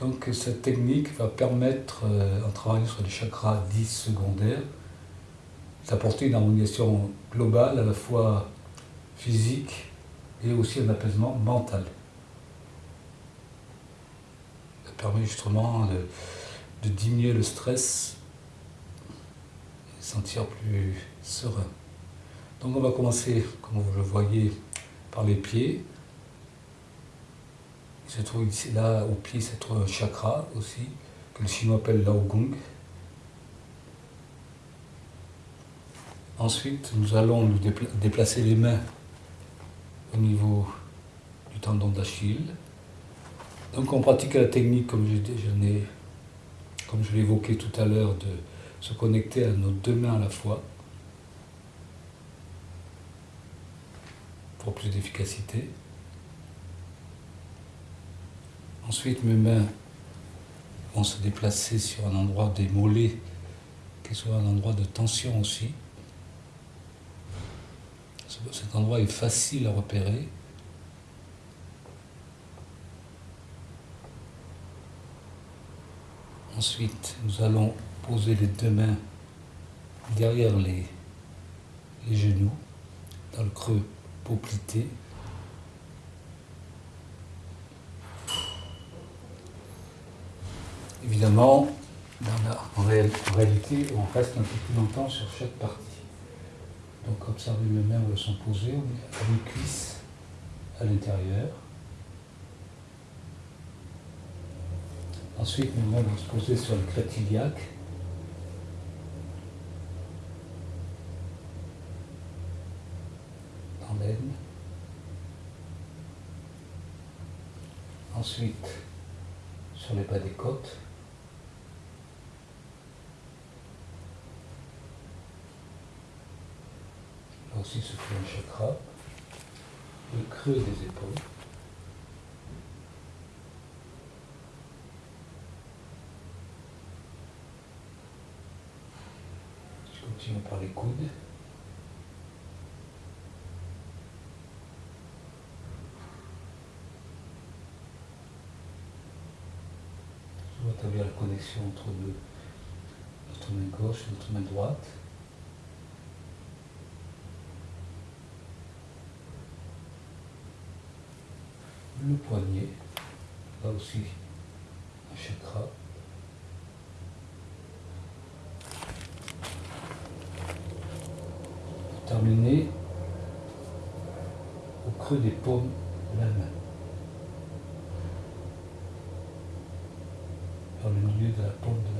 Donc cette technique va permettre, euh, en travaillant sur les chakras 10 secondaires, d'apporter une harmonisation globale à la fois physique et aussi un apaisement mental. Ça permet justement de, de diminuer le stress et sentir plus serein. Donc on va commencer, comme vous le voyez, par les pieds. Là, au pied, se trouve un chakra aussi, que le chinois appelle Lao Gong. Ensuite, nous allons nous déplacer les mains au niveau du tendon d'Achille. Donc on pratique la technique, comme je, comme je évoqué tout à l'heure, de se connecter à nos deux mains à la fois pour plus d'efficacité. Ensuite, mes mains vont se déplacer sur un endroit des qui soit un endroit de tension aussi. Cet endroit est facile à repérer. Ensuite, nous allons poser les deux mains derrière les, les genoux, dans le creux poplité. Évidemment, en, réalité, on reste un peu plus longtemps sur chaque partie. Donc observez mes elles sont posées, on met une cuisse à l'intérieur. Ensuite, mes mains vont se poser sur le crête iliaque. Dans. Ensuite, sur les bas des côtes. Aussi se fait un chakra, le creux des épaules. Je continue par les coudes. Je dois établir la connexion entre notre main gauche et notre main droite. Le poignet, là aussi un chakra. Pour terminer au creux des paumes de la main. Dans le milieu de la paume de la main.